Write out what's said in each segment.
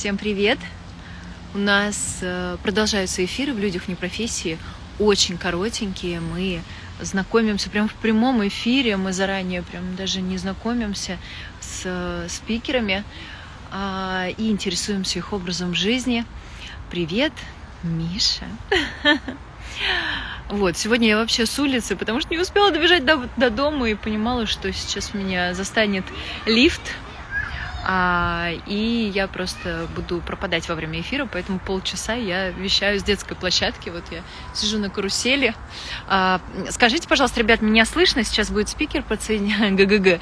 Всем привет! У нас э, продолжаются эфиры в «Людях не профессии», очень коротенькие. Мы знакомимся прямо в прямом эфире, мы заранее прям даже не знакомимся с э, спикерами а, и интересуемся их образом жизни. Привет, Миша! Вот, сегодня я вообще с улицы, потому что не успела добежать до, до дома и понимала, что сейчас меня застанет лифт, а, и я просто буду пропадать во время эфира, поэтому полчаса я вещаю с детской площадки. Вот я сижу на карусели. А, скажите, пожалуйста, ребят, меня слышно? Сейчас будет спикер подсоединяться. ГГГ.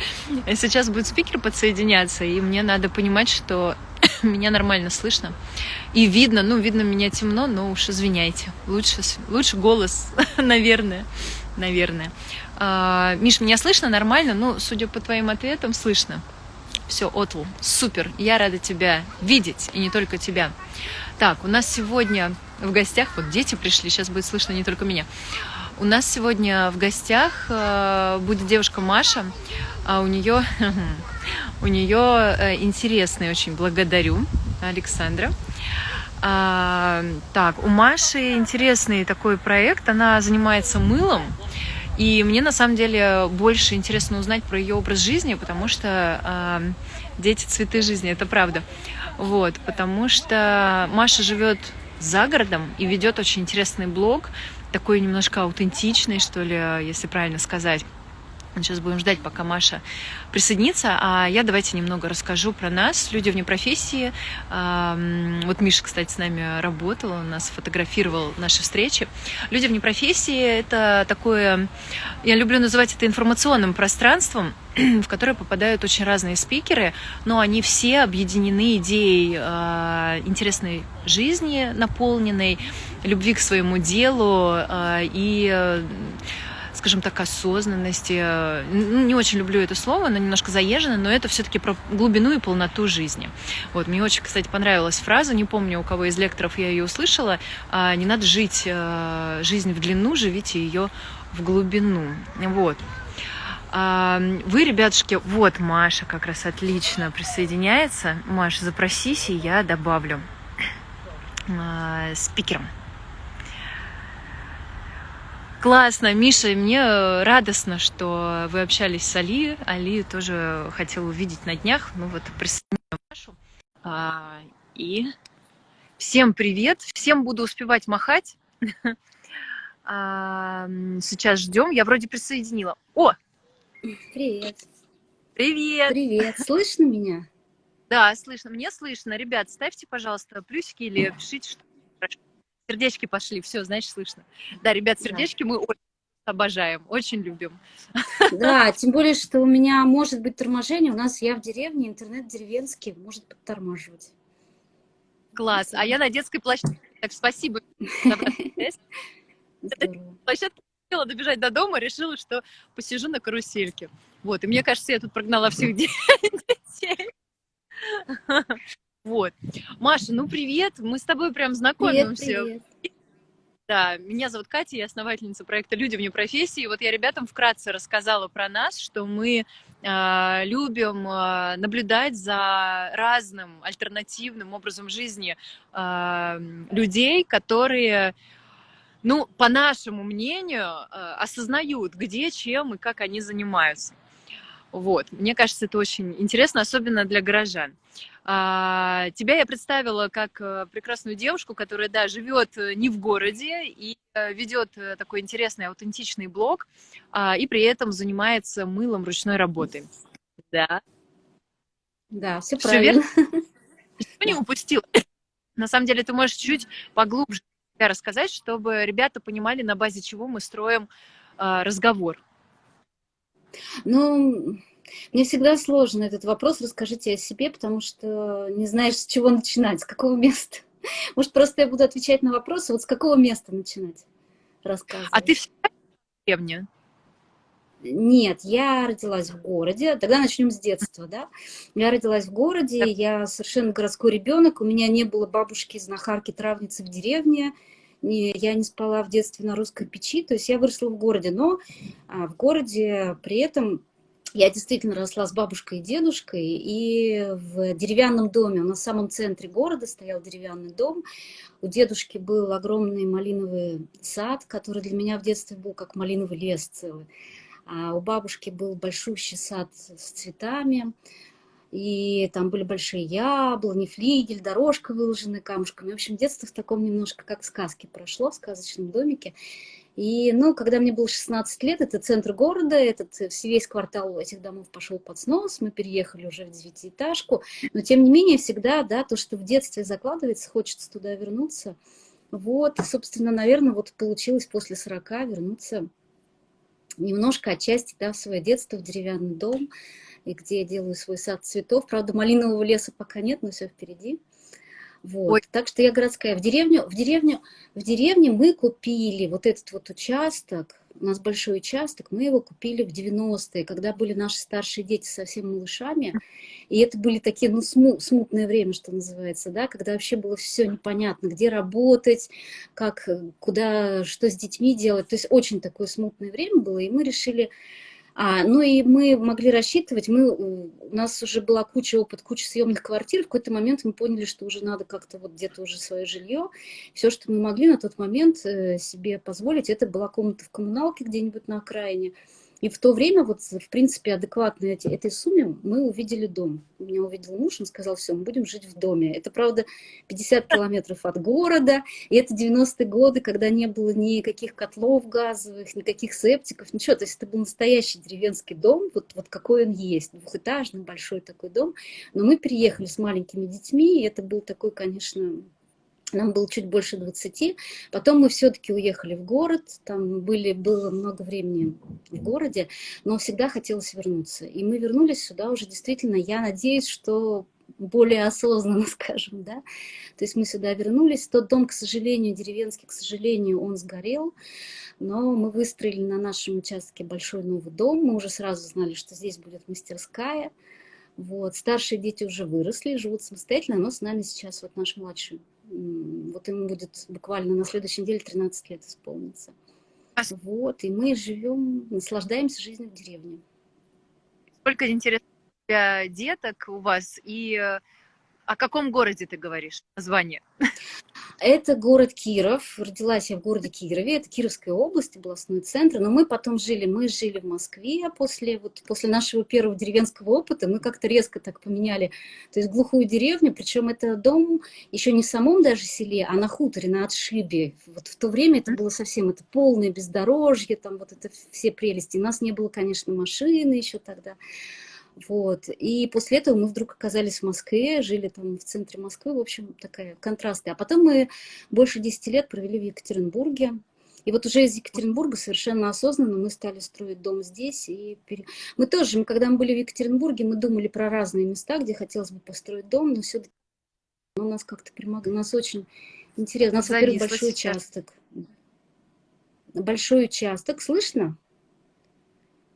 Сейчас будет спикер подсоединяться, и мне надо понимать, что меня нормально слышно. И видно, ну, видно меня темно, но уж извиняйте. Лучше, лучше голос, наверное. Наверное. А, Миш, меня слышно нормально? Ну, судя по твоим ответам, слышно. Все, Отл, супер, я рада тебя видеть, и не только тебя. Так, у нас сегодня в гостях, вот дети пришли, сейчас будет слышно не только меня. У нас сегодня в гостях э, будет девушка Маша, а у нее, у нее э, интересный очень, благодарю Александра. А, так, у Маши интересный такой проект, она занимается мылом, и мне на самом деле больше интересно узнать про ее образ жизни, потому что э, дети цветы жизни, это правда. Вот, потому что Маша живет за городом и ведет очень интересный блог, такой немножко аутентичный, что ли, если правильно сказать. Сейчас будем ждать, пока Маша присоединится. А я давайте немного расскажу про нас, люди вне профессии. Вот Миша, кстати, с нами работал, он нас фотографировал наши встречи. Люди вне профессии — это такое, я люблю называть это информационным пространством, в которое попадают очень разные спикеры, но они все объединены идеей э, интересной жизни, наполненной, любви к своему делу э, и скажем так, осознанности. Не очень люблю это слово, оно немножко заезжено, но это все-таки про глубину и полноту жизни. Вот, мне очень, кстати, понравилась фраза, не помню, у кого из лекторов я ее услышала, а, не надо жить э, жизнь в длину, живите ее в глубину. Вот. А, вы, ребятушки, вот Маша как раз отлично присоединяется. Маша, запросись, и я добавлю а, спикером. Классно, Миша, мне э, радостно, что вы общались с Али. Али тоже хотел увидеть на днях. Ну вот, присоединяю Машу. А, и всем привет, всем буду успевать махать. А, сейчас ждем. Я вроде присоединила. О! Привет. Привет. Привет. Слышно меня? Да, слышно. Мне слышно. Ребят, ставьте, пожалуйста, плюсики или пишите, что Сердечки пошли, все, значит, слышно. Да, ребят, сердечки да. мы очень обожаем, очень любим. Да, тем более, что у меня может быть торможение. У нас я в деревне, интернет деревенский, может подтормаживать. Класс. А я на детской площадке. Так, спасибо. Площадка хотела добежать до дома, решила, что посижу на карусельке. Вот, и мне кажется, я тут прогнала всех детей. Вот. Маша, ну привет, мы с тобой прям знакомимся. Привет, привет. Да, меня зовут Катя, я основательница проекта «Люди вне профессии». Вот я ребятам вкратце рассказала про нас, что мы э, любим э, наблюдать за разным альтернативным образом жизни э, людей, которые, ну, по нашему мнению, э, осознают, где, чем и как они занимаются. Вот, мне кажется, это очень интересно, особенно для горожан. А, тебя я представила как э, прекрасную девушку, которая, да, живет э, не в городе и э, ведет такой интересный, аутентичный блог, а, и при этом занимается мылом ручной работы. Да. Да, все, все правильно. Верно? Ничего не упустила. На самом деле, ты можешь чуть поглубже рассказать, чтобы ребята понимали, на базе чего мы строим разговор. Ну, мне всегда сложно этот вопрос, расскажите о себе, потому что не знаешь, с чего начинать, с какого места. Может, просто я буду отвечать на вопросы, вот с какого места начинать рассказывать. А ты всегда в деревне? Нет, я родилась в городе. Тогда начнем с детства, да. Я родилась в городе, я совершенно городской ребенок. У меня не было бабушки, знахарки, травницы в деревне. Я не спала в детстве на русской печи, то есть я выросла в городе. Но а, в городе при этом Я действительно росла с бабушкой и дедушкой, и в деревянном доме, в самом центре города стоял деревянный дом. У дедушки был огромный малиновый сад, который для меня в детстве был как малиновый лес целый. А у бабушки был большущий сад с цветами, и там были большие яблони, флигель, дорожка выложенная камушками. В общем, детство в таком немножко как в сказке прошло, в сказочном домике. И, ну, когда мне было 16 лет, это центр города, этот э, весь квартал этих домов пошел под снос, мы переехали уже в девятиэтажку, но тем не менее всегда, да, то, что в детстве закладывается, хочется туда вернуться. Вот, собственно, наверное, вот получилось после 40 вернуться немножко отчасти, да, в свое детство, в деревянный дом, и где я делаю свой сад цветов. Правда, малинового леса пока нет, но все впереди. Вот. Ой. Так что я городская. В деревню, в деревню, в деревне мы купили вот этот вот участок, у нас большой участок, мы его купили в 90-е, когда были наши старшие дети совсем малышами, и это были такие, ну, сму смутное время, что называется, да, когда вообще было все непонятно, где работать, как, куда, что с детьми делать, то есть очень такое смутное время было, и мы решили а, ну и мы могли рассчитывать, мы, у нас уже была куча опыт, куча съемных квартир, в какой-то момент мы поняли, что уже надо как-то вот где-то уже свое жилье. Все, что мы могли на тот момент э, себе позволить, это была комната в коммуналке где-нибудь на окраине. И в то время, вот, в принципе, адекватно эти, этой сумме, мы увидели дом. Меня увидел муж, он сказал, все, мы будем жить в доме. Это, правда, 50 километров от города, и это 90-е годы, когда не было никаких котлов газовых, никаких септиков, ничего. То есть это был настоящий деревенский дом, вот, вот какой он есть, двухэтажный, большой такой дом. Но мы переехали с маленькими детьми, и это был такой, конечно, нам было чуть больше 20. Потом мы все-таки уехали в город, там были, было много времени в городе, но всегда хотелось вернуться. И мы вернулись сюда уже действительно, я надеюсь, что более осознанно, скажем, да. То есть мы сюда вернулись. Тот дом, к сожалению, деревенский, к сожалению, он сгорел, но мы выстроили на нашем участке большой новый дом. Мы уже сразу знали, что здесь будет мастерская. Вот. Старшие дети уже выросли, живут самостоятельно, но с нами сейчас вот наш младший вот ему будет буквально на следующей неделе 13 лет исполнится. Вот, и мы живем, наслаждаемся жизнью в деревне. Сколько интересных деток у вас, и э, о каком городе ты говоришь, название? Это город Киров. Родилась я в городе Кирове. Это Кировская область, областной центр. Но мы потом жили, мы жили в Москве после, вот, после нашего первого деревенского опыта. Мы как-то резко так поменяли, то есть глухую деревню. Причем это дом еще не в самом даже селе, а на хуторе, на отшибе. Вот в то время это было совсем это полное бездорожье, там вот это все прелести. У нас не было, конечно, машины еще тогда. Вот. И после этого мы вдруг оказались в Москве, жили там в центре Москвы, в общем, такая контрасты. А потом мы больше 10 лет провели в Екатеринбурге. И вот уже из Екатеринбурга совершенно осознанно мы стали строить дом здесь. И пере... Мы тоже, когда мы были в Екатеринбурге, мы думали про разные места, где хотелось бы построить дом, но все-таки у нас как-то примогло. У нас очень интересно. У нас, во-первых, большой сейчас. участок. Большой участок. Слышно?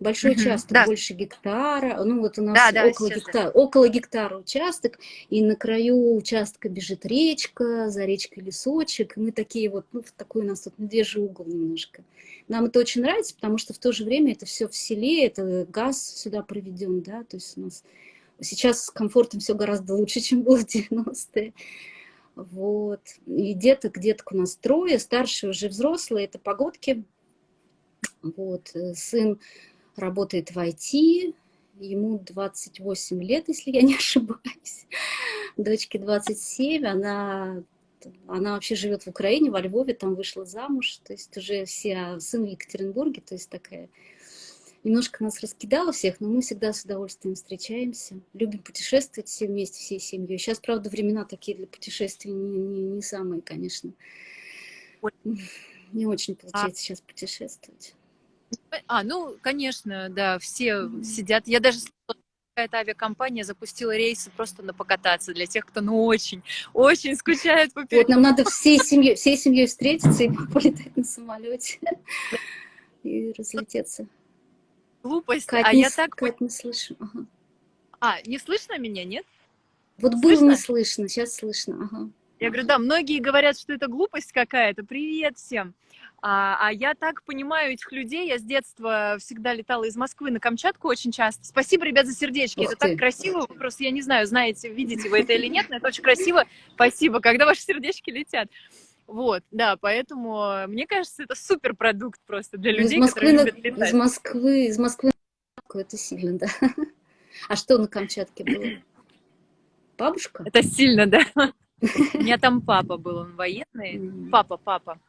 Большой участок, да. больше гектара, ну вот у нас да, да, около, гектара, да. около гектара участок, и на краю участка бежит речка, за речкой лесочек, и мы такие вот, ну, такой у нас тут медвежий угол немножко. Нам это очень нравится, потому что в то же время это все в селе, это газ сюда проведен, да, то есть у нас сейчас с комфортом все гораздо лучше, чем было в 90-е. Вот. И деток, деток у нас трое, старшие уже взрослые, это погодки. Вот. Э, сын работает в IT, ему 28 лет, если я не ошибаюсь. Дочке 27, она, она вообще живет в Украине, во Львове, там вышла замуж, то есть уже все, а сын в Екатеринбурге, то есть такая... Немножко нас раскидало всех, но мы всегда с удовольствием встречаемся. Любим путешествовать все вместе, всей семьей. Сейчас, правда, времена такие для путешествий не, не, не самые, конечно. Не очень получается а... сейчас путешествовать. А, ну, конечно, да, все сидят. Я даже какая-то авиакомпания запустила рейсы просто на покататься для тех, кто ну очень, очень скучает по Вот нам надо всей семьей, всей семьей встретиться и полетать на самолете и разлететься. Глупость, Кать, а не, я так... Кать, не слышу. Ага. А, не слышно меня, нет? Вот было не слышно, сейчас слышно, ага. Я говорю, да, многие говорят, что это глупость какая-то. Привет всем. А, а я так понимаю этих людей. Я с детства всегда летала из Москвы на Камчатку очень часто. Спасибо, ребят, за сердечки. Ух это ты. так красиво. Просто я не знаю, знаете, видите вы это или нет, но это очень красиво. Спасибо, когда ваши сердечки летят. Вот, да, поэтому мне кажется, это супер продукт просто для людей, из Москвы которые на... любят летать. Из Москвы, из Москвы это сильно, да. А что на Камчатке было? Бабушка? Это сильно, да. У меня там папа был, он военный. Папа, папа.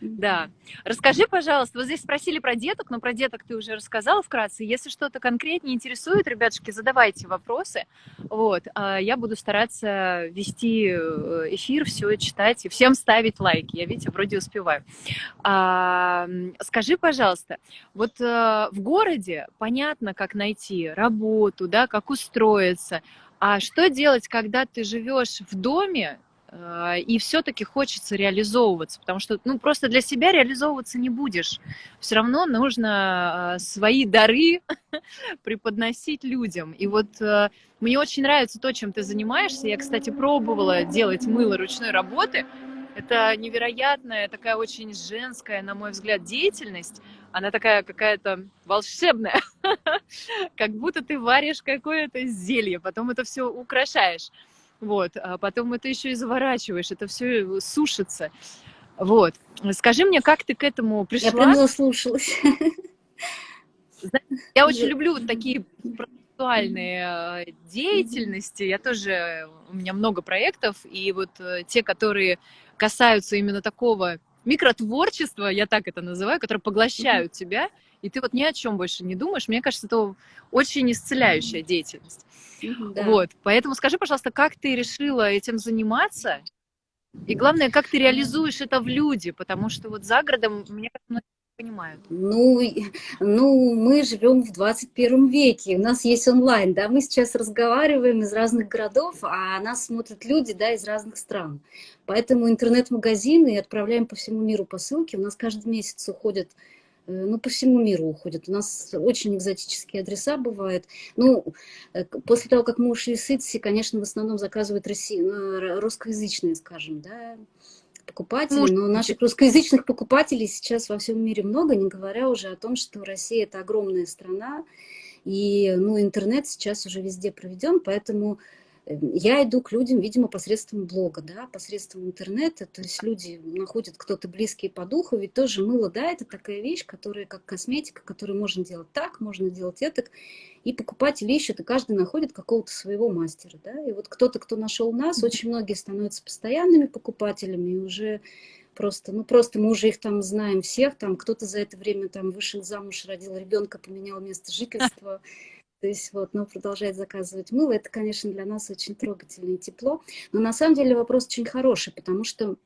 Да. Расскажи, пожалуйста, вот здесь спросили про деток, но про деток ты уже рассказала вкратце. Если что-то конкретнее интересует, ребятушки, задавайте вопросы. Вот. А я буду стараться вести э, эфир, все читать и всем ставить лайки. Я, видите, вроде успеваю. А, скажи, пожалуйста, вот а, в городе понятно, как найти работу, да, как устроиться. А что делать, когда ты живешь в доме, и все-таки хочется реализовываться, потому что, ну, просто для себя реализовываться не будешь. Все равно нужно а, свои дары преподносить людям. И вот а, мне очень нравится то, чем ты занимаешься. Я, кстати, пробовала делать мыло ручной работы. Это невероятная, такая очень женская, на мой взгляд, деятельность. Она такая какая-то волшебная, как будто ты варишь какое-то зелье, потом это все украшаешь. Вот, а потом это еще и заворачиваешь, это все сушится. Вот. Скажи мне, как ты к этому пришла? Я прям заслушалась. Я очень люблю вот такие процессуальные а, деятельности. Я тоже, у меня много проектов, и вот э, те, которые касаются именно такого микротворчества, я так это называю, которые поглощают тебя, и ты вот ни о чем больше не думаешь. Мне кажется, это очень исцеляющая деятельность. Да. Вот, поэтому скажи, пожалуйста, как ты решила этим заниматься? И главное, как ты реализуешь это в люди, потому что вот за городом, мне кажется, понимают. Ну, ну, мы живем в 21 веке, у нас есть онлайн, да, мы сейчас разговариваем из разных городов, а нас смотрят люди, да, из разных стран. Поэтому интернет-магазины отправляем по всему миру посылки, у нас каждый месяц уходят ну, по всему миру уходят. У нас очень экзотические адреса бывают. Ну, э, после того, как мы ушли с Итси, конечно, в основном заказывают России, ну, русскоязычные, скажем, да, покупатели. Может, но наших русскоязычных покупателей сейчас во всем мире много, не говоря уже о том, что Россия – это огромная страна, и ну, интернет сейчас уже везде проведен, поэтому я иду к людям, видимо, посредством блога, да, посредством интернета, то есть люди находят кто-то близкий по духу, ведь тоже мыло, да, это такая вещь, которая как косметика, которую можно делать так, можно делать это, и покупатели ищут, и каждый находит какого-то своего мастера, да, и вот кто-то, кто нашел нас, очень многие становятся постоянными покупателями, и уже просто, ну просто мы уже их там знаем всех, там кто-то за это время там вышел замуж, родил ребенка, поменял место жительства, то есть вот, но продолжает заказывать мыло. Это, конечно, для нас очень трогательно и тепло. Но на самом деле вопрос очень хороший, потому что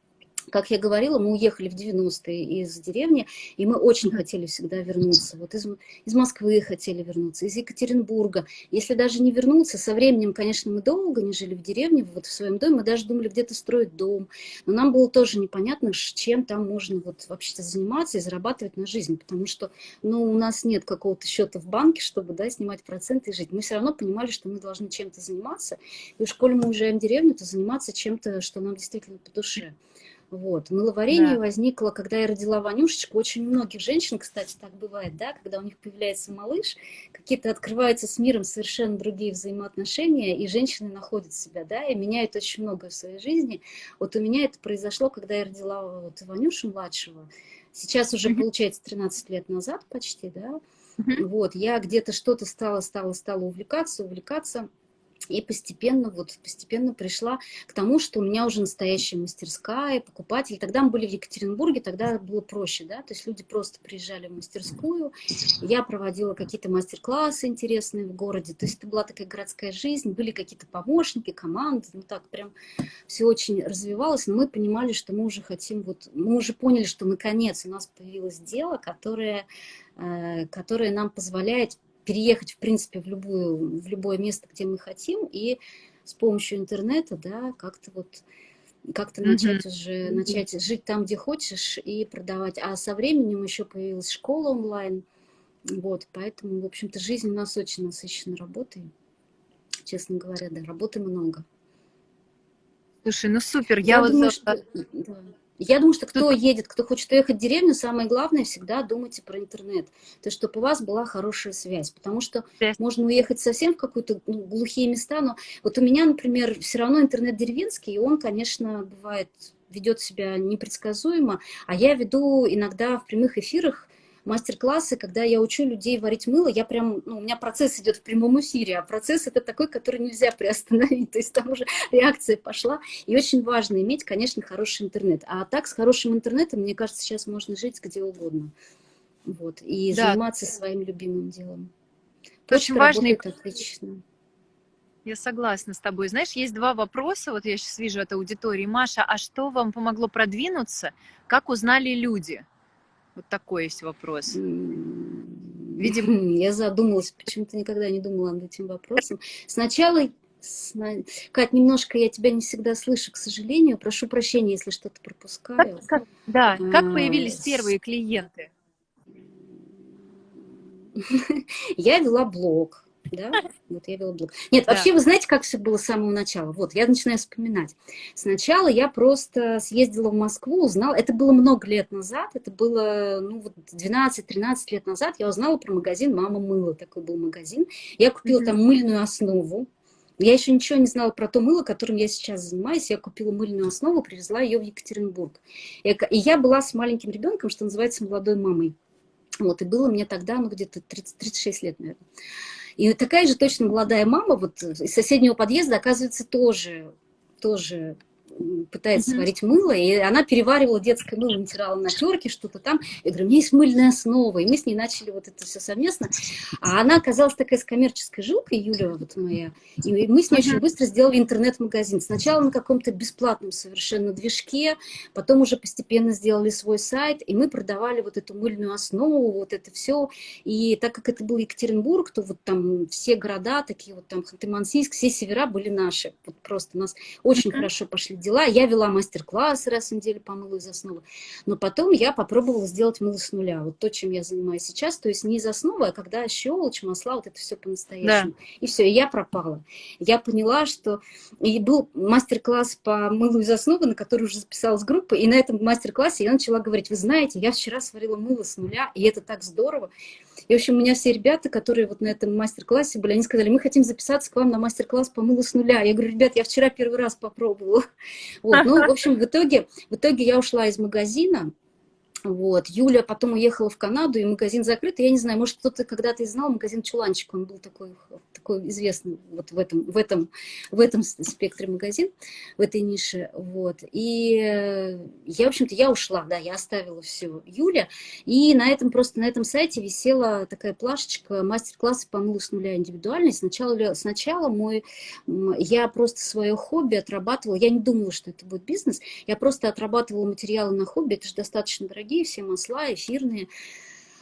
как я говорила, мы уехали в 90-е из деревни, и мы очень хотели всегда вернуться. Вот из, из Москвы хотели вернуться, из Екатеринбурга. Если даже не вернуться, со временем, конечно, мы долго не жили в деревне, вот в своем доме, мы даже думали где-то строить дом. Но нам было тоже непонятно, чем там можно вот вообще-то заниматься и зарабатывать на жизнь, потому что ну, у нас нет какого-то счета в банке, чтобы да, снимать проценты и жить. Мы все равно понимали, что мы должны чем-то заниматься. И уж коли мы уезжаем в деревню, то заниматься чем-то, что нам действительно по душе. Вот. Мыловарение да. возникло, когда я родила Ванюшечку. Очень многих женщин, кстати, так бывает, да, когда у них появляется малыш, какие-то открываются с миром совершенно другие взаимоотношения, и женщины находят себя, да, и меняют очень многое в своей жизни. Вот у меня это произошло, когда я родила вот Ванюшу младшего. Сейчас уже, получается, 13 лет назад почти, да. Вот, я где-то что-то стала, стала, стала увлекаться, увлекаться. И постепенно, вот постепенно пришла к тому, что у меня уже настоящая мастерская, покупатели. Тогда мы были в Екатеринбурге, тогда было проще, да, то есть люди просто приезжали в мастерскую, я проводила какие-то мастер-классы интересные в городе, то есть это была такая городская жизнь, были какие-то помощники, команды, ну так прям все очень развивалось, но мы понимали, что мы уже хотим, вот мы уже поняли, что наконец у нас появилось дело, которое, э, которое нам позволяет переехать, в принципе, в, любую, в любое место, где мы хотим, и с помощью интернета, да, как-то вот как-то mm -hmm. начать уже, начать жить там, где хочешь, и продавать. А со временем еще появилась школа онлайн, вот, поэтому, в общем-то, жизнь у нас очень насыщена работой, честно говоря, да, работы много. Слушай, ну супер, я, я, вот... Думаю, что... Я думаю, что кто едет, кто хочет уехать в деревню, самое главное всегда думайте про интернет. То есть, чтобы у вас была хорошая связь. Потому что yes. можно уехать совсем в какие-то ну, глухие места, но вот у меня, например, все равно интернет деревенский, и он, конечно, бывает ведет себя непредсказуемо, а я веду иногда в прямых эфирах мастер-классы, когда я учу людей варить мыло, я прям, ну, у меня процесс идет в прямом эфире, а процесс это такой, который нельзя приостановить, то есть там уже реакция пошла, и очень важно иметь, конечно, хороший интернет, а так с хорошим интернетом, мне кажется, сейчас можно жить где угодно, вот, и да. заниматься своим любимым делом. Почта очень важно. отлично. Я согласна с тобой. Знаешь, есть два вопроса, вот я сейчас вижу от аудитории. Маша, а что вам помогло продвинуться? Как узнали люди? Вот такой есть вопрос. Видимо, я задумалась, почему-то никогда не думала над этим вопросом. Сначала, Кать, немножко я тебя не всегда слышу, к сожалению. Прошу прощения, если что-то пропускаю. Как, как, да, как а, появились первые клиенты? Я вела блог да, вот я вела блог. Нет, да. вообще, вы знаете, как все было с самого начала? Вот, я начинаю вспоминать. Сначала я просто съездила в Москву, узнала, это было много лет назад, это было, ну, вот 12-13 лет назад, я узнала про магазин «Мама мыла», такой был магазин. Я купила mm -hmm. там мыльную основу, я еще ничего не знала про то мыло, которым я сейчас занимаюсь. Я купила мыльную основу, привезла ее в Екатеринбург. И я была с маленьким ребенком, что называется, молодой мамой. Вот, и было мне тогда, ну, где-то 36 лет, наверное. И такая же точно молодая мама вот из соседнего подъезда, оказывается, тоже, тоже пытается mm -hmm. сварить мыло, и она переваривала детское мыло, натирала на терке, что-то там. Я говорю, у меня есть мыльная основа, и мы с ней начали вот это все совместно. А она оказалась такая с коммерческой жилкой, Юля вот моя, и мы с ней mm -hmm. очень быстро сделали интернет-магазин. Сначала на каком-то бесплатном совершенно движке, потом уже постепенно сделали свой сайт, и мы продавали вот эту мыльную основу, вот это все. И так как это был Екатеринбург, то вот там все города, такие вот там Ханты-Мансийск, все севера были наши. Вот просто нас очень mm -hmm. хорошо пошли дела. Я вела мастер-классы раз в неделю по мылу из основы. Но потом я попробовала сделать мыло с нуля. Вот то, чем я занимаюсь сейчас. То есть не из основы, а когда щелочь, масла, вот это все по-настоящему. Да. И все, и я пропала. Я поняла, что... И был мастер-класс по мылу из основы, на который уже записалась группа. И на этом мастер-классе я начала говорить, вы знаете, я вчера сварила мыло с нуля, и это так здорово. И, в общем, у меня все ребята, которые вот на этом мастер-классе были, они сказали, мы хотим записаться к вам на мастер-класс по мылу с нуля. Я говорю, ребят, я вчера первый раз попробовала. Вот, ну, в общем, в итоге, в итоге я ушла из магазина, вот. Юля потом уехала в Канаду, и магазин закрыт. я не знаю, может, кто-то когда-то и знал магазин «Чуланчик». Он был такой, такой известный вот в этом, в, этом, в этом спектре магазин, в этой нише. Вот. И я, в общем-то, я ушла, да, я оставила все Юля. И на этом просто, на этом сайте висела такая плашечка мастер-классы по мылу с нуля индивидуальность. Сначала, сначала мой, я просто свое хобби отрабатывала. Я не думала, что это будет бизнес. Я просто отрабатывала материалы на хобби. Это же достаточно дорогие дорогие, все масла эфирные.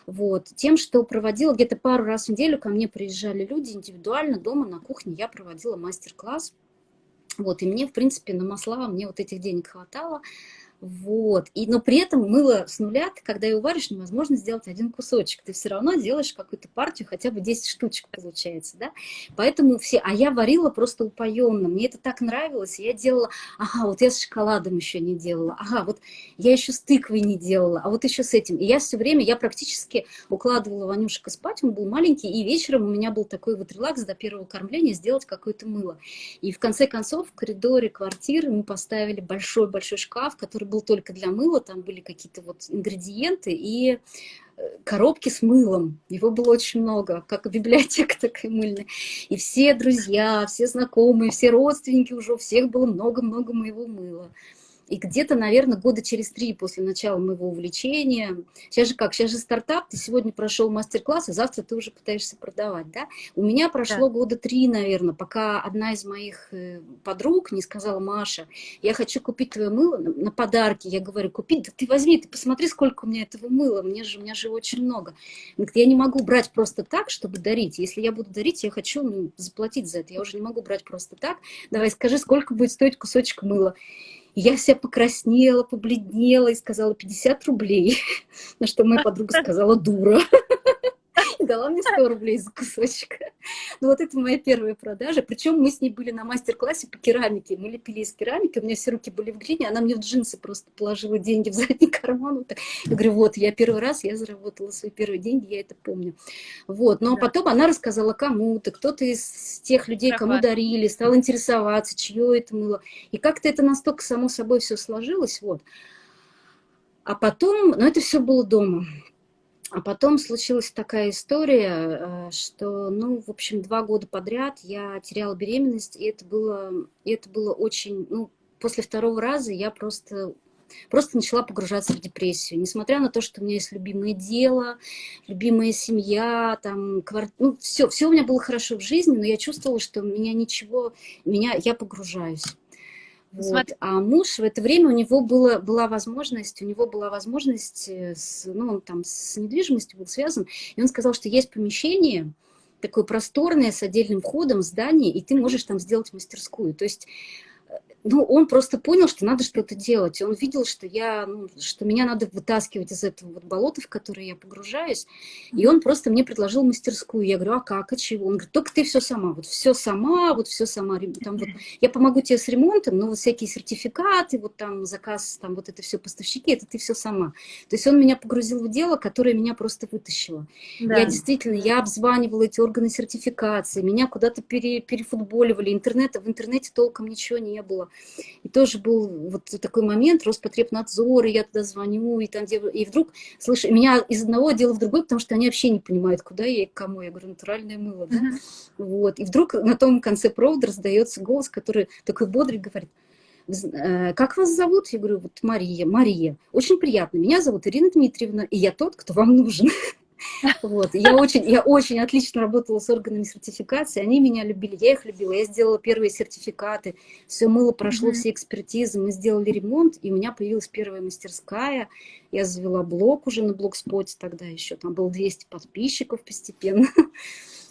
Вот. Тем, что проводила где-то пару раз в неделю, ко мне приезжали люди индивидуально, дома на кухне я проводила мастер-класс. Вот, и мне, в принципе, на масла мне вот этих денег хватало. Вот. И, но при этом мыло с нуля, когда его варишь, невозможно сделать один кусочек. Ты все равно делаешь какую-то партию, хотя бы 10 штучек получается, да? Поэтому все... А я варила просто упоенно. Мне это так нравилось. Я делала... Ага, вот я с шоколадом еще не делала. Ага, вот я еще с тыквой не делала. А вот еще с этим. И я все время, я практически укладывала Ванюшка спать. Он был маленький. И вечером у меня был такой вот релакс до первого кормления сделать какое-то мыло. И в конце концов в коридоре квартиры мы поставили большой-большой шкаф, который был только для мыла, там были какие-то вот ингредиенты и э, коробки с мылом. Его было очень много, как библиотека такая мыльная. И все друзья, все знакомые, все родственники уже, у всех было много-много моего мыла. И где-то, наверное, года через три после начала моего увлечения, сейчас же как, сейчас же стартап, ты сегодня прошел мастер-класс, а завтра ты уже пытаешься продавать, да? У меня прошло да. года три, наверное, пока одна из моих э, подруг не сказала, Маша, я хочу купить твое мыло на подарки. Я говорю, купить, да ты возьми, ты посмотри, сколько у меня этого мыла, мне же, у меня же очень много. Говорит, я не могу брать просто так, чтобы дарить. Если я буду дарить, я хочу ну, заплатить за это. Я уже не могу брать просто так. Давай скажи, сколько будет стоить кусочек мыла я вся покраснела, побледнела и сказала 50 рублей, на что моя подруга сказала дура. дала мне 100 рублей за кусочек. Ну вот это моя первая продажа. Причем мы с ней были на мастер-классе по керамике. Мы лепили из керамики, у меня все руки были в глине, она мне в джинсы просто положила деньги в задний карман. Вот так. Я говорю, вот, я первый раз, я заработала свои первые деньги, я это помню. Вот, но да. потом она рассказала кому-то, кто-то из тех людей, кому дарили, стал интересоваться, чье это мыло. И как-то это настолько само собой все сложилось, вот. А потом, ну это все было дома. А потом случилась такая история, э, что, ну, в общем, два года подряд я теряла беременность, и это было, и это было очень, ну, после второго раза я просто, просто начала погружаться в депрессию. Несмотря на то, что у меня есть любимое дело, любимая семья, там, кварт... ну, все, все у меня было хорошо в жизни, но я чувствовала, что у меня ничего, меня, я погружаюсь. Вот. А муж в это время у него было, была возможность, у него была возможность, э, с, ну, он там с недвижимостью был связан, и он сказал, что есть помещение, такое просторное, с отдельным входом, здание, и ты можешь там сделать мастерскую. То есть ну, он просто понял, что надо что-то делать. Он видел, что, я, ну, что меня надо вытаскивать из этого вот болота, в которое я погружаюсь. И он просто мне предложил мастерскую. Я говорю, а как, а чего? Он говорит, только ты все сама, вот все сама, вот все сама. Там вот, я помогу тебе с ремонтом, но вот всякие сертификаты, вот там заказ, там вот это все поставщики, это ты все сама. То есть он меня погрузил в дело, которое меня просто вытащило. Да. Я действительно, я обзванивала эти органы сертификации, меня куда-то пере, перефутболивали, интернета, в интернете толком ничего не было. И тоже был вот такой момент, Роспотребнадзор, и я туда звоню, и там где... И вдруг, слышь, меня из одного отдела в другой, потому что они вообще не понимают, куда я и к кому. Я говорю, натуральное мыло, да? Mm -hmm. Вот. И вдруг на том конце провода раздается голос, который такой бодрый говорит, «Э, как вас зовут? Я говорю, вот Мария. Мария. Очень приятно. Меня зовут Ирина Дмитриевна, и я тот, кто вам нужен. Вот. Я, очень, я очень отлично работала с органами сертификации, они меня любили, я их любила. Я сделала первые сертификаты, все мыло прошло, mm -hmm. все экспертизы, мы сделали ремонт, и у меня появилась первая мастерская. Я завела блог уже на блогспоте тогда еще, там было 200 подписчиков постепенно.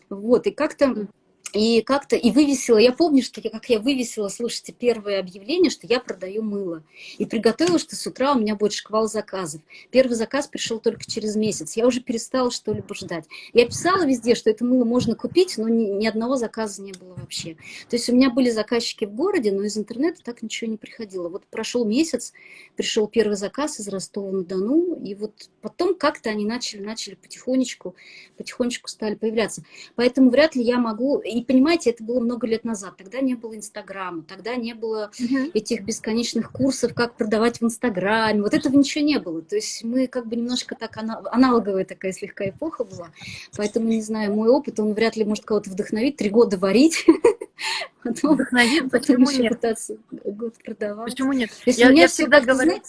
Вот, и как-то и как-то, и вывесила, я помню, что я, как я вывесила, слушайте, первое объявление, что я продаю мыло. И приготовила, что с утра у меня будет шквал заказов. Первый заказ пришел только через месяц. Я уже перестала что-либо ждать. Я писала везде, что это мыло можно купить, но ни, ни одного заказа не было вообще. То есть у меня были заказчики в городе, но из интернета так ничего не приходило. Вот прошел месяц, пришел первый заказ из Ростова-на-Дону, и вот потом как-то они начали, начали потихонечку, потихонечку стали появляться. Поэтому вряд ли я могу и понимаете, это было много лет назад. Тогда не было Инстаграма, тогда не было угу. этих бесконечных курсов, как продавать в Инстаграме. Вот этого ничего не было. То есть мы как бы немножко так аналоговая такая слегка эпоха была. Поэтому, не знаю, мой опыт, он вряд ли может кого-то вдохновить. Три года варить. Потом, Вдохновит, почему нет? пытаться год продавать. Почему нет? Я, я всегда говорю...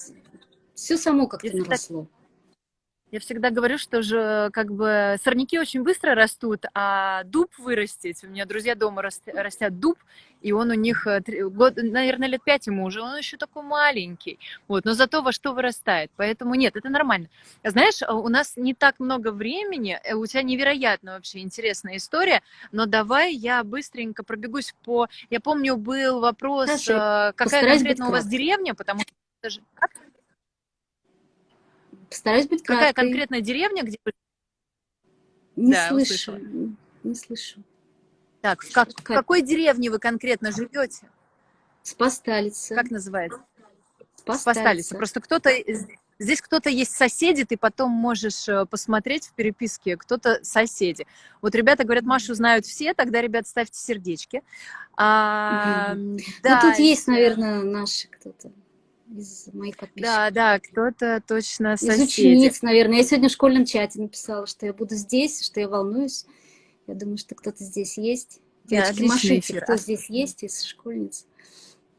Все само как-то наросло. Я всегда говорю, что же как бы сорняки очень быстро растут, а дуб вырастить. У меня друзья дома растят дуб, и он у них, э, год, наверное, лет пять ему уже, он еще такой маленький. Вот, но зато во что вырастает. Поэтому нет, это нормально. Знаешь, у нас не так много времени, э, у тебя невероятно вообще интересная история, но давай я быстренько пробегусь по... Я помню, был вопрос, Хорошо. Э, какая конкретно у вас деревня, потому что... Постараюсь быть краткой. Какая конкретная деревня, где. Не да, слышу, услышала. не слышу. Так, в, как, в какой деревне вы конкретно живете? Спасталица. Как называется? Спасталица. Спасталица. Просто кто-то... Здесь кто-то есть соседи, ты потом можешь э, посмотреть в переписке, кто-то соседи. Вот ребята говорят, Машу знают все, тогда, ребят, ставьте сердечки. А, угу. да. Ну, тут есть, наверное, наши кто-то из моих подписчиков. Да, да, кто-то точно соседи. Из учениц, наверное. Я сегодня в школьном чате написала, что я буду здесь, что я волнуюсь. Я думаю, что кто-то здесь есть. Девочки, да, машите, кто здесь есть из школьниц.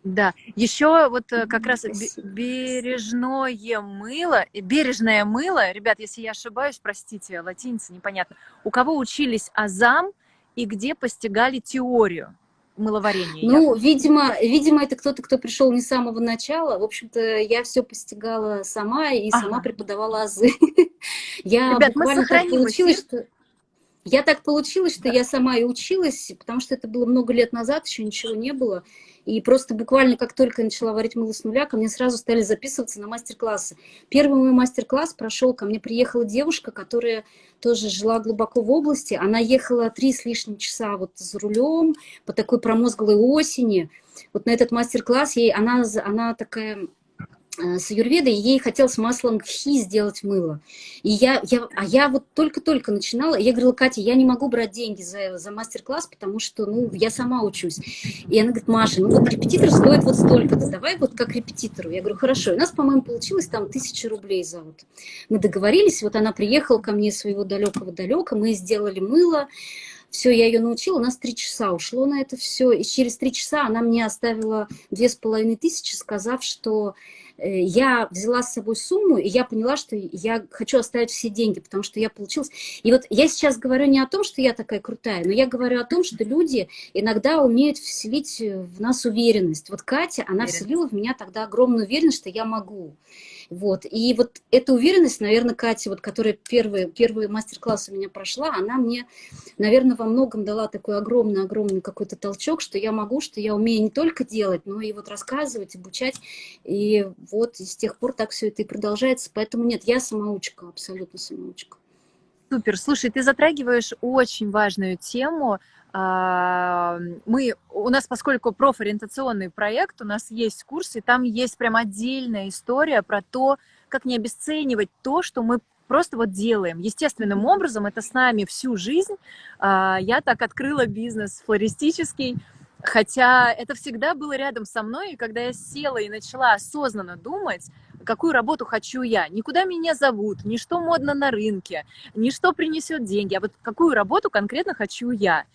Да, еще вот э, как раз бережное мыло, бережное мыло, ребят, если я ошибаюсь, простите, латиница непонятно, у кого учились азам и где постигали теорию? Мыловарения? Ну, видимо, видимо, это кто-то, кто пришел не с самого начала. В общем-то, я все постигала сама и ага. сама преподавала азы. Я Ребят, буквально так получилось, что... Я так получилось, что да. я сама и училась, потому что это было много лет назад, еще ничего не было. И просто буквально как только я начала варить мыло с нуля, ко мне сразу стали записываться на мастер-классы. Первый мой мастер-класс прошел, ко мне приехала девушка, которая тоже жила глубоко в области. Она ехала три с лишним часа вот за рулем по такой промозглой осени. Вот на этот мастер-класс ей, она, она такая с аюрведой, ей хотелось маслом гхи сделать мыло. И я, я, а я вот только-только начинала, я говорила, Катя, я не могу брать деньги за, за мастер-класс, потому что, ну, я сама учусь. И она говорит, Маша, ну вот репетитор стоит вот столько-то, давай вот как репетитору. Я говорю, хорошо. И у нас, по-моему, получилось там тысяча рублей за вот. Мы договорились, вот она приехала ко мне своего далекого-далека, мы сделали мыло, все, я ее научила, у нас три часа ушло на это все, и через три часа она мне оставила две с половиной тысячи, сказав, что Э, я взяла с собой сумму, и я поняла, что я хочу оставить все деньги, потому что я получилась... И вот я сейчас говорю не о том, что я такая крутая, но я говорю о том, что люди иногда умеют вселить в нас уверенность. Вот Катя, она вселила в меня тогда огромную уверенность, что я могу. Вот. И вот эта уверенность, наверное, Катя, вот, которая первый, первый мастер-класс у меня прошла, она мне, наверное, во многом дала такой огромный-огромный какой-то толчок, что я могу, что я умею не только делать, но и вот рассказывать, обучать. И вот и с тех пор так все это и продолжается. Поэтому нет, я самоучка, абсолютно самоучка. Супер. Слушай, ты затрагиваешь очень важную тему мы, у нас, поскольку профориентационный проект, у нас есть курс, и там есть прям отдельная история про то, как не обесценивать то, что мы просто вот делаем. Естественным образом, это с нами всю жизнь. А, я так открыла бизнес флористический, хотя это всегда было рядом со мной, и когда я села и начала осознанно думать, какую работу хочу я. Никуда меня зовут, ни что модно на рынке, ни что принесет деньги, а вот какую работу конкретно хочу я.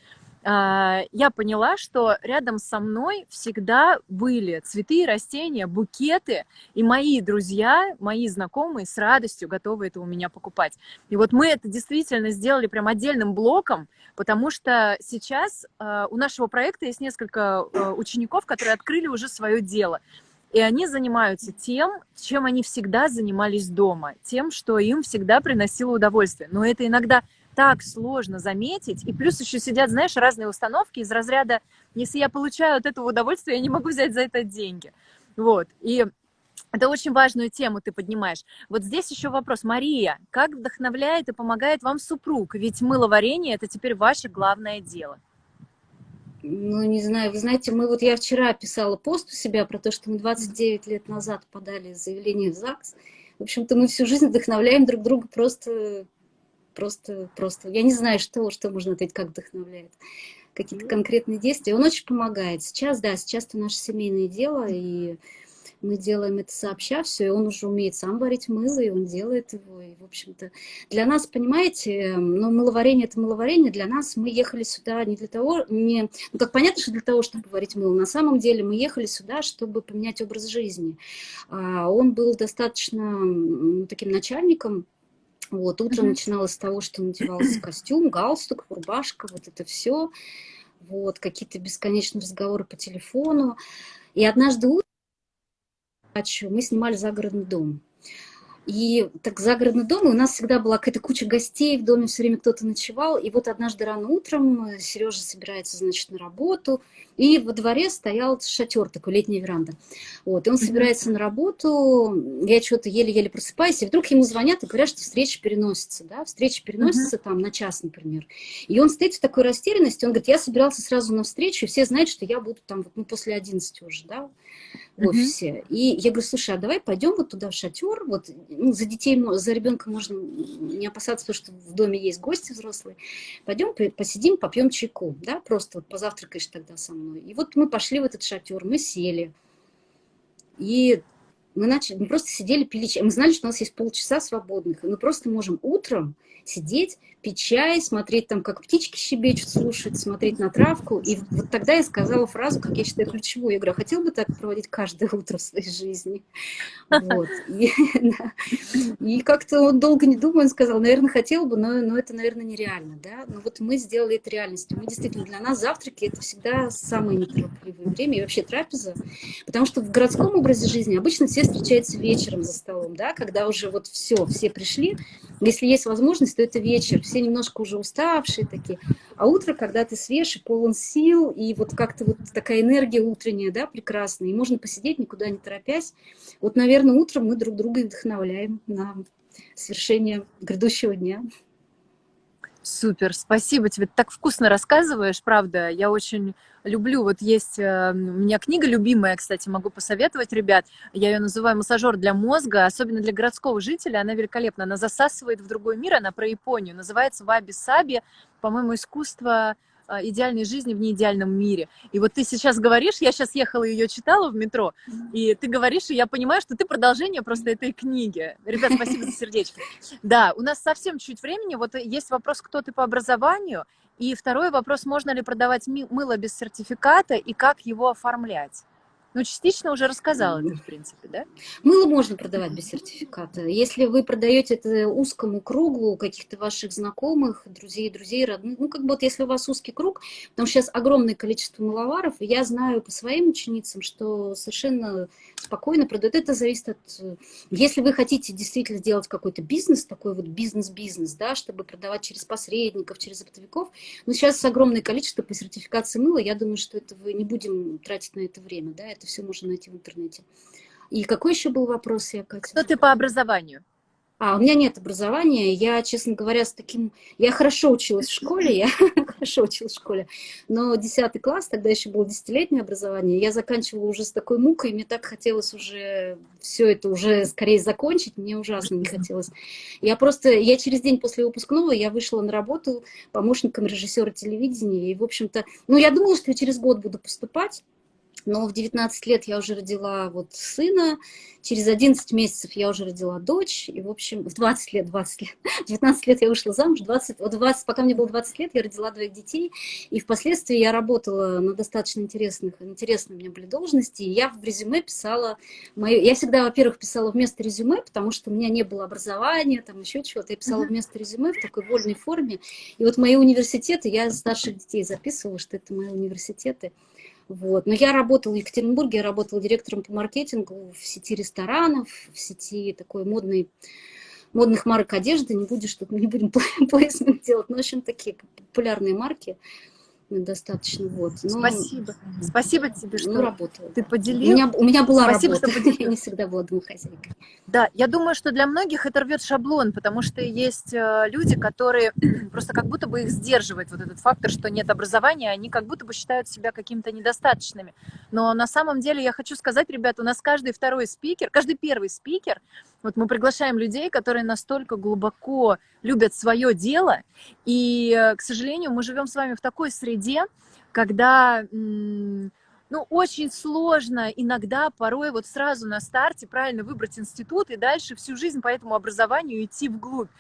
А, я поняла, что рядом со мной всегда были цветы, растения, букеты, и мои друзья, мои знакомые с радостью готовы это у меня покупать. И вот мы это действительно сделали прям отдельным блоком, потому что сейчас а, у нашего проекта есть несколько а, учеников, которые открыли уже свое дело. И они занимаются тем, чем они всегда занимались дома, тем, что им всегда приносило удовольствие. Но это иногда так сложно заметить. И плюс еще сидят, знаешь, разные установки из разряда, если я получаю от этого удовольствие, я не могу взять за это деньги. Вот. И это очень важную тему ты поднимаешь. Вот здесь еще вопрос. Мария, как вдохновляет и помогает вам супруг? Ведь мыловарение – это теперь ваше главное дело. Ну, не знаю, вы знаете, мы вот я вчера писала пост у себя про то, что мы 29 лет назад подали заявление в ЗАГС. В общем-то, мы всю жизнь вдохновляем друг друга просто просто, просто, я не знаю, что, что можно ответить, как вдохновляет. Какие-то ну. конкретные действия. Он очень помогает. Сейчас, да, сейчас это наше семейное дело, и мы делаем это сообща все, и он уже умеет сам варить мыло, и он делает его, и, в общем-то, для нас, понимаете, ну, мыловарение – это мыловарение, для нас мы ехали сюда не для того, не, ну, как понятно, что для того, чтобы варить мыло, на самом деле мы ехали сюда, чтобы поменять образ жизни. А он был достаточно таким начальником, вот, утро mm -hmm. начиналось с того, что надевался костюм, галстук, рубашка, вот это все. Вот, какие-то бесконечные разговоры по телефону. И однажды утром мы снимали загородный дом. И так загородный дом, и у нас всегда была какая-то куча гостей, в доме все время кто-то ночевал. И вот однажды рано утром э, Сережа собирается, значит, на работу, и во дворе стоял шатер, такой летняя веранда. Вот, и он собирается на работу, я что-то еле-еле просыпаюсь, и вдруг ему звонят и говорят, что встреча переносится, да, встреча переносится там на час, например. И он стоит в такой растерянности, он говорит, я собирался сразу на встречу, и все знают, что я буду там ну, после 11 уже, да, в офисе. Uh -huh. И я говорю, слушай, а давай пойдем вот туда в шатер, вот ну, за детей, за ребенка можно не опасаться, потому что в доме есть гости взрослые. Пойдем посидим, попьем чайку, да, просто вот позавтракаешь тогда со мной. И вот мы пошли в этот шатер, мы сели. И мы начали, мы просто сидели, пили чай. Мы знали, что у нас есть полчаса свободных, и мы просто можем утром сидеть, пить чай, смотреть там, как птички щебечут, слушать, смотреть на травку. И вот тогда я сказала фразу, как я считаю, ключевую. Я говорю, а хотел бы так проводить каждое утро в своей жизни? Вот. И, да. и как-то он долго не думая, он сказал, наверное, хотел бы, но, но это, наверное, нереально. Да? Но вот мы сделали это реальностью. Мы действительно, для нас завтраки – это всегда самое неторопливое время, и вообще трапеза. Потому что в городском образе жизни обычно все встречается вечером за столом, да, когда уже вот все, все пришли. Если есть возможность, то это вечер, все немножко уже уставшие такие. А утро, когда ты свеж и полон сил, и вот как-то вот такая энергия утренняя, да, прекрасная, и можно посидеть, никуда не торопясь. Вот, наверное, утром мы друг друга вдохновляем на свершение грядущего дня. Супер, спасибо тебе. Ты так вкусно рассказываешь, правда. Я очень люблю. Вот есть э, у меня книга любимая, кстати, могу посоветовать, ребят. Я ее называю «Массажер для мозга», особенно для городского жителя. Она великолепна. Она засасывает в другой мир. Она про Японию. Называется «Ваби-саби». По-моему, искусство идеальной жизни в неидеальном мире. И вот ты сейчас говоришь, я сейчас ехала ее читала в метро, и ты говоришь, и я понимаю, что ты продолжение просто этой книги. Ребят, спасибо за сердечко. Да, у нас совсем чуть времени. Вот есть вопрос, кто ты по образованию, и второй вопрос, можно ли продавать мыло без сертификата и как его оформлять? Ну, частично уже рассказала ты, в принципе, да? Мыло можно продавать без сертификата. Если вы продаете это узкому кругу каких-то ваших знакомых, друзей, друзей, родных, ну, как бы вот если у вас узкий круг, потому что сейчас огромное количество мыловаров, я знаю по своим ученицам, что совершенно спокойно продают. Это зависит от... Если вы хотите действительно сделать какой-то бизнес, такой вот бизнес-бизнес, да, чтобы продавать через посредников, через оптовиков, но сейчас огромное количество по сертификации мыла, я думаю, что это вы не будем тратить на это время, да, это это все можно найти в интернете. И какой еще был вопрос, я, Катя? Кто ты по образованию? А, у меня нет образования. Я, честно говоря, с таким... Я хорошо училась в школе, я хорошо училась в школе, но 10 класс, тогда еще было десятилетнее образование, я заканчивала уже с такой мукой, мне так хотелось уже все это уже скорее закончить, мне ужасно не хотелось. Я просто... Я через день после выпускного я вышла на работу помощником режиссера телевидения, и, в общем-то... Ну, я думала, что я через год буду поступать, но в 19 лет я уже родила вот сына, через 11 месяцев я уже родила дочь, и, в общем, в 20 лет, 20 лет, 19 лет я вышла замуж, 20, вот 20, пока мне было 20 лет, я родила двоих детей, и впоследствии я работала на достаточно интересных, интересные у меня были должности, и я в резюме писала, мою, я всегда, во-первых, писала вместо резюме, потому что у меня не было образования, там еще чего-то, я писала вместо резюме в такой вольной форме, и вот мои университеты, я старших детей записывала, что это мои университеты, вот. Но я работала в Екатеринбурге, я работала директором по маркетингу в сети ресторанов, в сети такой модной, модных марок одежды. Не, будешь, не будем плейсмент делать, но, в общем, такие популярные марки достаточно. Вот. Но, Спасибо. Спасибо тебе, ну, что ну, работала. ты поделилась. У меня, у меня была Спасибо, работа. Что я не всегда была домохозяйкой. Да, я думаю, что для многих это рвет шаблон, потому что есть э, люди, которые просто как будто бы их сдерживает вот этот фактор, что нет образования, они как будто бы считают себя какими-то недостаточными. Но на самом деле я хочу сказать, ребята, у нас каждый второй спикер, каждый первый спикер, вот мы приглашаем людей, которые настолько глубоко любят свое дело, и, э, к сожалению, мы живем с вами в такой среде, когда ну, очень сложно иногда, порой вот сразу на старте правильно выбрать институт и дальше всю жизнь по этому образованию идти вглубь.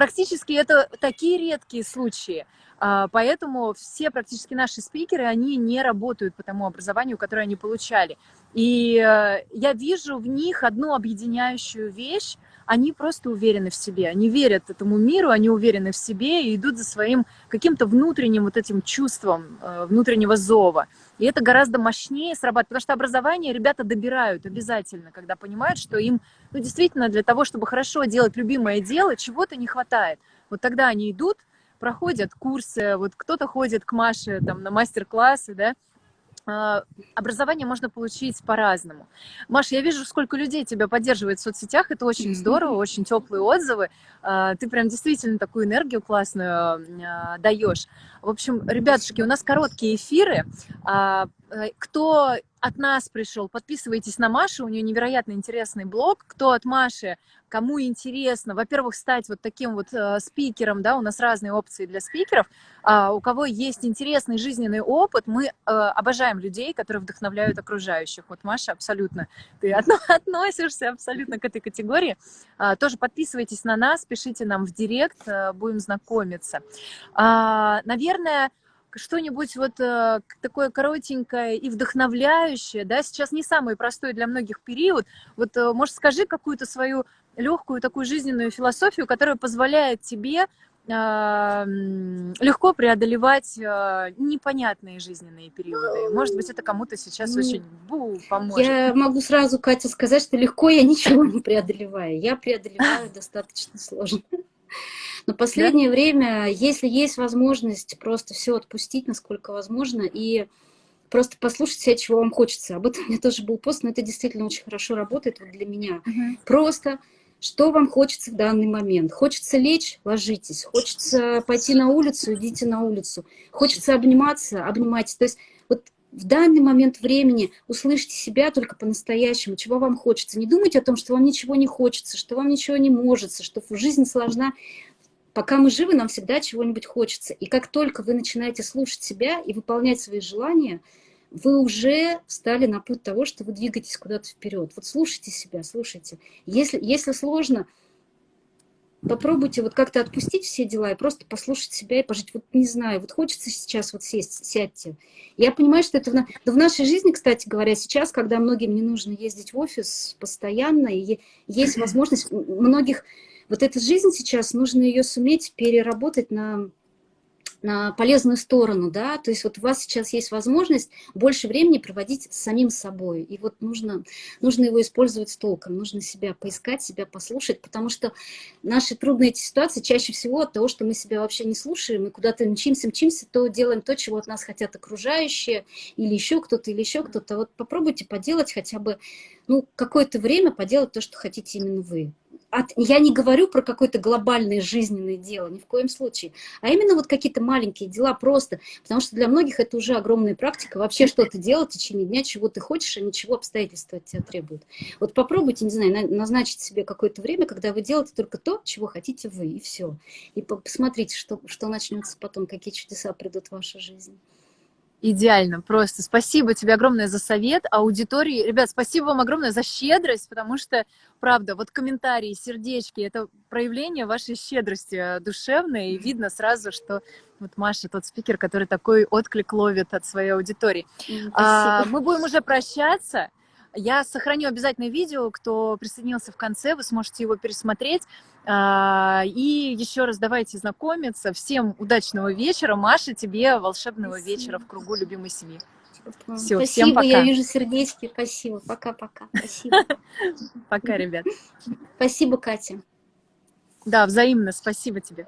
Практически это такие редкие случаи. А, поэтому все практически наши спикеры, они не работают по тому образованию, которое они получали. И э, я вижу в них одну объединяющую вещь, они просто уверены в себе, они верят этому миру, они уверены в себе и идут за своим каким-то внутренним вот этим чувством э, внутреннего зова. И это гораздо мощнее срабатывает, потому что образование ребята добирают обязательно, когда понимают, что им ну, действительно для того, чтобы хорошо делать любимое дело, чего-то не хватает. Вот тогда они идут, проходят курсы, вот кто-то ходит к Маше там на мастер-классы, да, образование можно получить по-разному. Маша, я вижу, сколько людей тебя поддерживает в соцсетях, это очень здорово, очень теплые отзывы. А, ты прям действительно такую энергию классную а, даешь. В общем, ребятушки, у нас короткие эфиры. Э, кто от нас пришел, подписывайтесь на Машу, у нее невероятно интересный блог. Кто от Маши, кому интересно, во-первых, стать вот таким вот э, спикером, да, у нас разные опции для спикеров, а у кого есть интересный жизненный опыт, мы э, обожаем людей, которые вдохновляют окружающих. Вот, Маша, абсолютно, ты относишься абсолютно к этой категории. А, тоже подписывайтесь на нас, пишите нам в директ, э, будем знакомиться. А, наверное, что-нибудь вот э, такое коротенькое и вдохновляющее, да, сейчас не самый простой для многих период. Вот, э, может, скажи какую-то свою легкую такую жизненную философию, которая позволяет тебе а, легко преодолевать а, непонятные жизненные периоды. Может быть, это кому-то сейчас очень бу, поможет. Я могу сразу, Катя, сказать, что легко я ничего не преодолеваю. Я преодолеваю достаточно сложно. Но последнее да? время, если есть возможность просто все отпустить, насколько возможно, и просто послушать себя, чего вам хочется. Об этом у меня тоже был пост, но это действительно очень хорошо работает вот для меня. Угу. Просто что вам хочется в данный момент. Хочется лечь, ложитесь. Хочется пойти на улицу, идите на улицу. Хочется обниматься, обнимайтесь. То есть вот в данный момент времени услышьте себя только по-настоящему, чего вам хочется. Не думайте о том, что вам ничего не хочется, что вам ничего не может, что жизнь сложна. Пока мы живы, нам всегда чего-нибудь хочется. И как только вы начинаете слушать себя и выполнять свои желания – вы уже встали на путь того, что вы двигаетесь куда-то вперед. Вот слушайте себя, слушайте. Если, если сложно, попробуйте вот как-то отпустить все дела и просто послушать себя и пожить. Вот не знаю, вот хочется сейчас вот сесть, сядьте. Я понимаю, что это в, в нашей жизни, кстати говоря, сейчас, когда многим не нужно ездить в офис постоянно, и есть возможность многих... Вот эта жизнь сейчас, нужно ее суметь переработать на на полезную сторону, да, то есть вот у вас сейчас есть возможность больше времени проводить с самим собой, и вот нужно, нужно его использовать с толком, нужно себя поискать, себя послушать, потому что наши трудные эти ситуации чаще всего от того, что мы себя вообще не слушаем, и куда-то мчимся, мчимся, то делаем то, чего от нас хотят окружающие, или еще кто-то, или еще кто-то, вот попробуйте поделать хотя бы, ну, какое-то время поделать то, что хотите именно вы от, я не говорю про какое-то глобальное жизненное дело, ни в коем случае, а именно вот какие-то маленькие дела просто, потому что для многих это уже огромная практика, вообще что-то делать в течение дня, чего ты хочешь, а ничего обстоятельства от тебя требуют. Вот попробуйте, не знаю, назначить себе какое-то время, когда вы делаете только то, чего хотите вы, и все. И посмотрите, что, что начнется потом, какие чудеса придут в вашу жизнь. Идеально, просто. Спасибо тебе огромное за совет. Аудитории, ребят, спасибо вам огромное за щедрость, потому что, правда, вот комментарии, сердечки, это проявление вашей щедрости э, душевной, и видно сразу, что вот Маша тот спикер, который такой отклик ловит от своей аудитории. А, мы будем уже прощаться. Я сохраню обязательно видео, кто присоединился в конце, вы сможете его пересмотреть. А, и еще раз давайте знакомиться. Всем удачного вечера. Маша, тебе волшебного спасибо. вечера в кругу любимой семьи. Все, спасибо, всем пока. я вижу сердечки. Спасибо, пока-пока. Спасибо. Пока, ребят. Спасибо, Катя. Да, взаимно. Спасибо тебе.